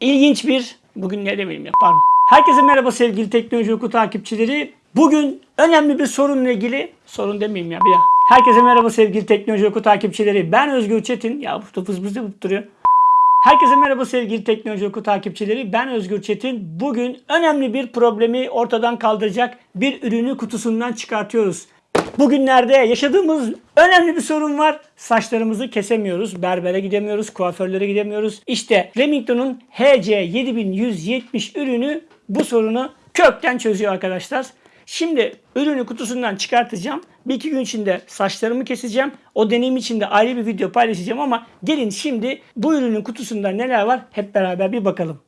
İlginç bir, bugün ne demeyeyim ya pardon. Herkese merhaba sevgili Teknoloji Oku takipçileri. Bugün önemli bir sorunla ilgili, sorun demeyeyim ya bir ya. Herkese merhaba sevgili Teknoloji Oku takipçileri. Ben Özgür Çetin. Ya bu fız fız yapıp duruyor. Herkese merhaba sevgili Teknoloji Oku takipçileri. Ben Özgür Çetin. Bugün önemli bir problemi ortadan kaldıracak bir ürünü kutusundan çıkartıyoruz. Bugünlerde yaşadığımız önemli bir sorun var. Saçlarımızı kesemiyoruz. Berbere gidemiyoruz. Kuaförlere gidemiyoruz. İşte Remington'un HC7170 ürünü bu sorunu kökten çözüyor arkadaşlar. Şimdi ürünü kutusundan çıkartacağım. Bir iki gün içinde saçlarımı keseceğim. O deneyim için de ayrı bir video paylaşacağım ama gelin şimdi bu ürünün kutusunda neler var hep beraber bir bakalım.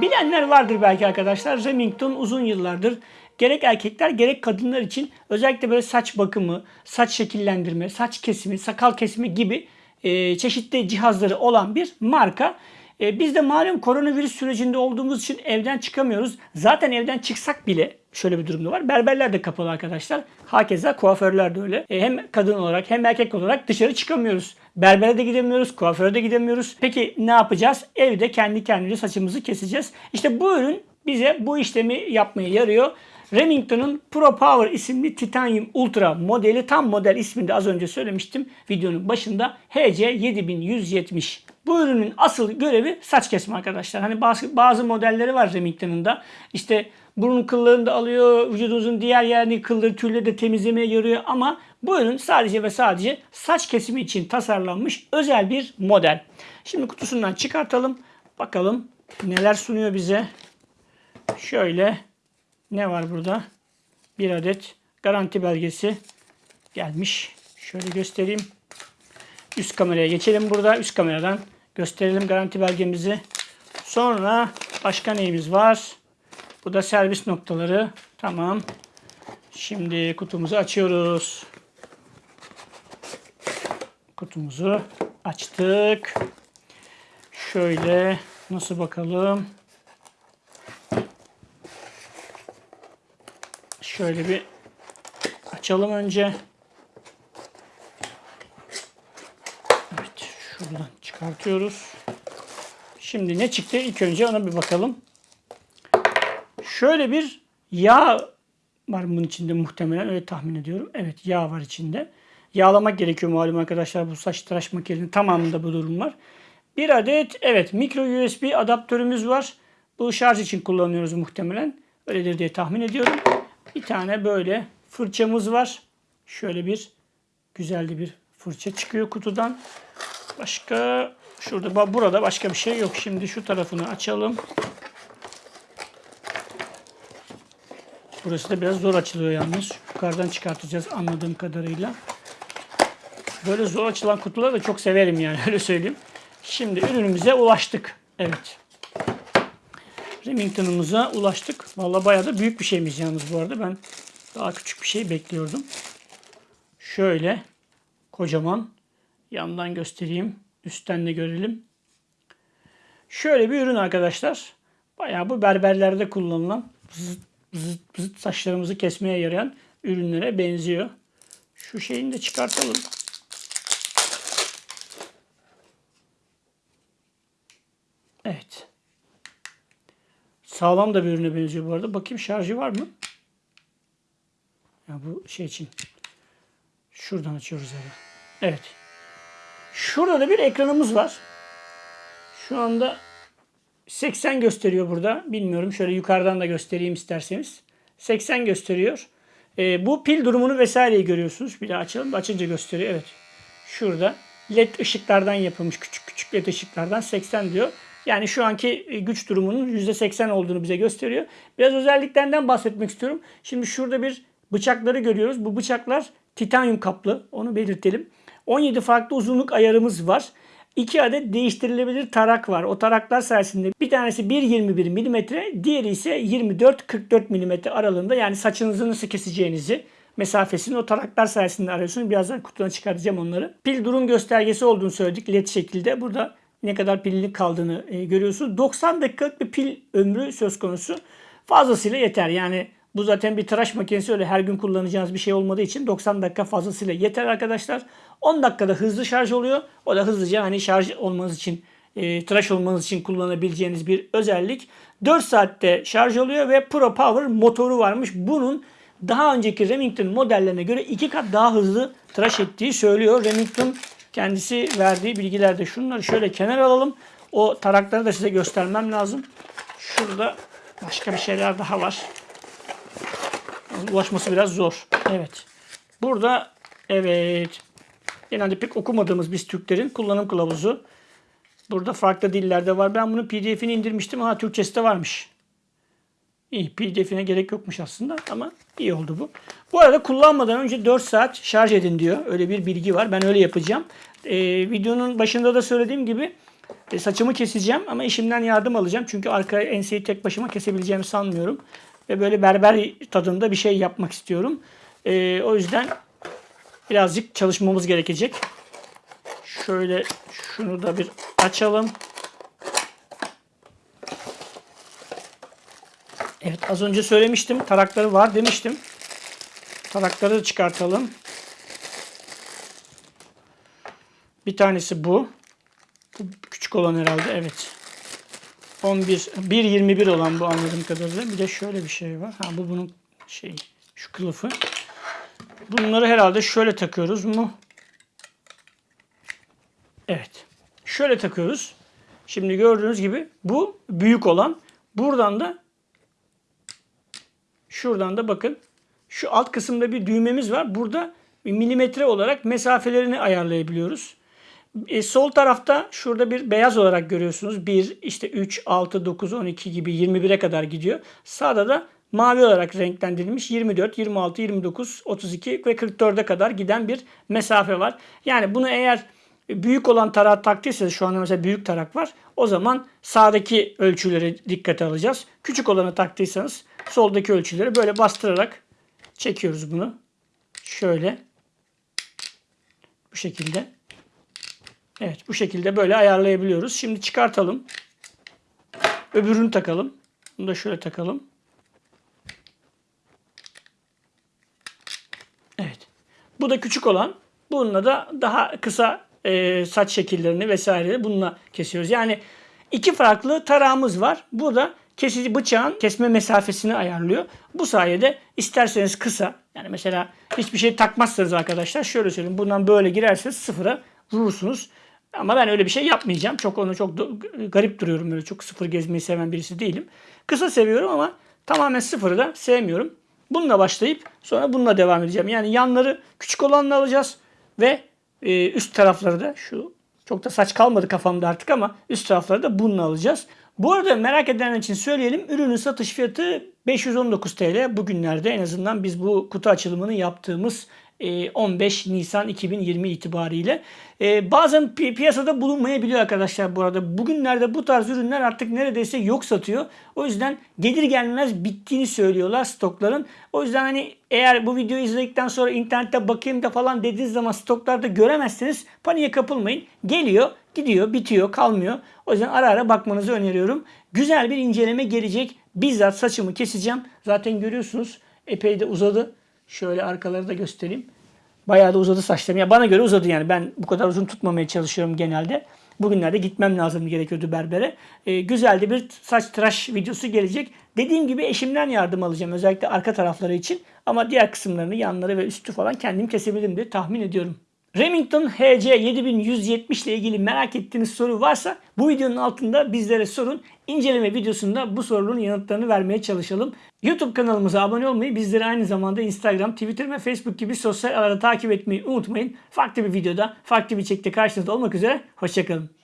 Bilenler vardır belki arkadaşlar. Remington uzun yıllardır gerek erkekler gerek kadınlar için özellikle böyle saç bakımı, saç şekillendirme, saç kesimi, sakal kesimi gibi e, çeşitli cihazları olan bir marka. E, biz de malum koronavirüs sürecinde olduğumuz için evden çıkamıyoruz. Zaten evden çıksak bile şöyle bir durumda var. Berberler de kapalı arkadaşlar. Hakeza kuaförler de öyle. E, hem kadın olarak hem erkek olarak dışarı çıkamıyoruz. Berbere de gidemiyoruz, kuaföre de gidemiyoruz. Peki ne yapacağız? Evde kendi kendimize saçımızı keseceğiz. İşte bu ürün bize bu işlemi yapmaya yarıyor. Remington'un Pro Power isimli Titanium Ultra modeli tam model ismini de az önce söylemiştim videonun başında HC7170. Bu ürünün asıl görevi saç kesme arkadaşlar. Hani bazı, bazı modelleri var Remington'un da. İşte burun kıllarını da alıyor, vücudunuzun diğer yerini kılları tüyleri de temizlemeye yarıyor ama bu ürün sadece ve sadece saç kesimi için tasarlanmış özel bir model. Şimdi kutusundan çıkartalım. Bakalım neler sunuyor bize. Şöyle ne var burada? Bir adet garanti belgesi gelmiş. Şöyle göstereyim. Üst kameraya geçelim burada. Üst kameradan gösterelim garanti belgemizi. Sonra başka neyimiz var? Bu da servis noktaları. Tamam. Şimdi kutumuzu açıyoruz. Kutumuzu açtık. Şöyle nasıl bakalım? Şöyle bir açalım önce. Evet, şuradan çıkartıyoruz. Şimdi ne çıktı? İlk önce ona bir bakalım. Şöyle bir yağ var bunun içinde muhtemelen öyle tahmin ediyorum. Evet yağ var içinde. Yağlamak gerekiyor malum arkadaşlar bu saç tıraş makinesinin tamamında bu durum var. Bir adet evet micro USB adaptörümüz var. Bu şarj için kullanıyoruz muhtemelen. Öyledir diye tahmin ediyorum. Bir tane böyle fırçamız var. Şöyle bir güzel bir fırça çıkıyor kutudan. Başka şurada burada başka bir şey yok. Şimdi şu tarafını açalım. Burası da biraz zor açılıyor yalnız. Yukarıdan çıkartacağız anladığım kadarıyla. Böyle zor açılan kutuları da çok severim yani öyle söyleyeyim. Şimdi ürünümüze ulaştık. Evet. Remington'umuza ulaştık. Vallahi bayağı da büyük bir şeymiş yalnız bu arada. Ben daha küçük bir şey bekliyordum. Şöyle kocaman yandan göstereyim. Üstten de görelim. Şöyle bir ürün arkadaşlar. Bayağı bu berberlerde kullanılan zıt, zıt, saçlarımızı kesmeye yarayan ürünlere benziyor. Şu şeyini de çıkartalım. Evet. Sağlam da bir ürüne benziyor bu arada. Bakayım şarjı var mı? Ya bu şey için. Şuradan açıyoruz yani. Evet. Şurada da bir ekranımız var. Şu anda 80 gösteriyor burada. Bilmiyorum. Şöyle yukarıdan da göstereyim isterseniz. 80 gösteriyor. Ee, bu pil durumunu vesaireyi görüyorsunuz. Bir daha açalım. Açınca gösteriyor. Evet. Şurada led ışıklardan yapılmış. Küçük küçük led ışıklardan 80 diyor. Yani şu anki e, güç durumunun %80 olduğunu bize gösteriyor. Biraz özelliklerinden bahsetmek istiyorum. Şimdi şurada bir bıçakları görüyoruz. Bu bıçaklar titanyum kaplı. Onu belirtelim. 17 farklı uzunluk ayarımız var. 2 adet değiştirilebilir tarak var. O taraklar sayesinde bir tanesi 1.21 mm, diğeri ise 24-44 mm aralığında yani saçınızı nasıl keseceğinizi mesafesini o taraklar sayesinde arıyorsunuz. Birazdan kutudan çıkartacağım onları. Pil durum göstergesi olduğunu söyledik led şekilde. Burada ne kadar pilli kaldığını e, görüyorsunuz. 90 dakikalık bir pil ömrü söz konusu. Fazlasıyla yeter. Yani Bu zaten bir tıraş makinesi öyle her gün kullanacağınız bir şey olmadığı için 90 dakika fazlasıyla yeter arkadaşlar. 10 dakikada hızlı şarj oluyor. O da hızlıca hani şarj olmanız için e, tıraş olmanız için kullanabileceğiniz bir özellik. 4 saatte şarj oluyor ve Pro Power motoru varmış. Bunun daha önceki Remington modellerine göre iki kat daha hızlı tıraş ettiği söylüyor. Remington kendisi verdiği bilgilerde şunları şöyle kenar alalım. O tarakları da size göstermem lazım. Şurada başka bir şeyler daha var. Ulaşması biraz zor. Evet. Burada evet. Genelde pek okumadığımız biz Türklerin kullanım kılavuzu. Burada farklı dillerde var. Ben bunun pdf'ini indirmiştim. Ha Türkçesi de varmış. İyi pdf'ine gerek yokmuş aslında ama iyi oldu bu. Bu arada kullanmadan önce 4 saat şarj edin diyor. Öyle bir bilgi var. Ben öyle yapacağım. Ee, videonun başında da söylediğim gibi e, saçımı keseceğim ama eşimden yardım alacağım. Çünkü arka enseyi tek başıma kesebileceğimi sanmıyorum. Ve böyle berber tadında bir şey yapmak istiyorum. Ee, o yüzden birazcık çalışmamız gerekecek. Şöyle şunu da bir açalım. Evet az önce söylemiştim. Tarakları var demiştim. Tarakları çıkartalım. Bir tanesi bu. Bu küçük olan herhalde. Evet. 11 1.21 olan bu anladığım kadarıyla. Bir de şöyle bir şey var. Ha bu bunun şey şu kılıfı. Bunları herhalde şöyle takıyoruz mu? Evet. Şöyle takıyoruz. Şimdi gördüğünüz gibi bu büyük olan. Buradan da şuradan da bakın şu alt kısımda bir düğmemiz var. Burada milimetre olarak mesafelerini ayarlayabiliyoruz. E, sol tarafta şurada bir beyaz olarak görüyorsunuz. 1, işte 3, 6, 9, 12 gibi 21'e kadar gidiyor. Sağda da mavi olarak renklendirilmiş 24, 26, 29, 32 ve 44'e kadar giden bir mesafe var. Yani bunu eğer büyük olan tarak taktıysanız şu anda mesela büyük tarak var. O zaman sağdaki ölçüleri dikkate alacağız. Küçük olanı taktıysanız soldaki ölçüleri böyle bastırarak çekiyoruz bunu. Şöyle. Bu şekilde. Evet bu şekilde böyle ayarlayabiliyoruz. Şimdi çıkartalım. Öbürünü takalım. Bunu da şöyle takalım. Evet. Bu da küçük olan. Bununla da daha kısa e, saç şekillerini vesaire bununla kesiyoruz. Yani iki farklı tarağımız var. Bu da kesici bıçağın kesme mesafesini ayarlıyor. Bu sayede isterseniz kısa yani mesela hiçbir şey takmazsanız arkadaşlar şöyle söyleyeyim bundan böyle girerseniz sıfıra vurursunuz. Ama ben öyle bir şey yapmayacağım. Çok onu çok garip duruyorum böyle çok sıfır gezmeyi seven birisi değilim. Kısa seviyorum ama tamamen sıfırı da sevmiyorum. Bununla başlayıp sonra bununla devam edeceğim. Yani yanları küçük olanla alacağız ve e, üst tarafları da şu çok da saç kalmadı kafamda artık ama üst tarafları da bununla alacağız. Bu arada merak edenler için söyleyelim. Ürünün satış fiyatı 519 TL. Bugünlerde en azından biz bu kutu açılımını yaptığımız 15 Nisan 2020 itibariyle. Ee, bazen pi- piyasada bulunmayabiliyor arkadaşlar bu arada. Bugünlerde bu tarz ürünler artık neredeyse yok satıyor. O yüzden gelir gelmez bittiğini söylüyorlar stokların. O yüzden hani eğer bu videoyu izledikten sonra internette bakayım da falan dediğiniz zaman stoklarda göremezseniz paniğe kapılmayın. Geliyor, gidiyor, bitiyor, kalmıyor. O yüzden ara ara bakmanızı öneriyorum. Güzel bir inceleme gelecek. Bizzat saçımı keseceğim. Zaten görüyorsunuz epey de uzadı. Şöyle arkaları da göstereyim. Bayağı da uzadı saçlarım. Ya bana göre uzadı yani. Ben bu kadar uzun tutmamaya çalışıyorum genelde. Bugünlerde gitmem lazım gerekiyordu berbere. Ee, güzel de bir saç tıraş videosu gelecek. Dediğim gibi eşimden yardım alacağım. Özellikle arka tarafları için. Ama diğer kısımlarını, yanları ve üstü falan kendim kesebilirim diye tahmin ediyorum. Remington HC 7170 ile ilgili merak ettiğiniz soru varsa bu videonun altında bizlere sorun. İnceleme videosunda bu sorunun yanıtlarını vermeye çalışalım. YouTube kanalımıza abone olmayı, bizleri aynı zamanda Instagram, Twitter ve Facebook gibi sosyal ağlarda takip etmeyi unutmayın. Farklı bir videoda, farklı bir çekte karşınızda olmak üzere. Hoşçakalın.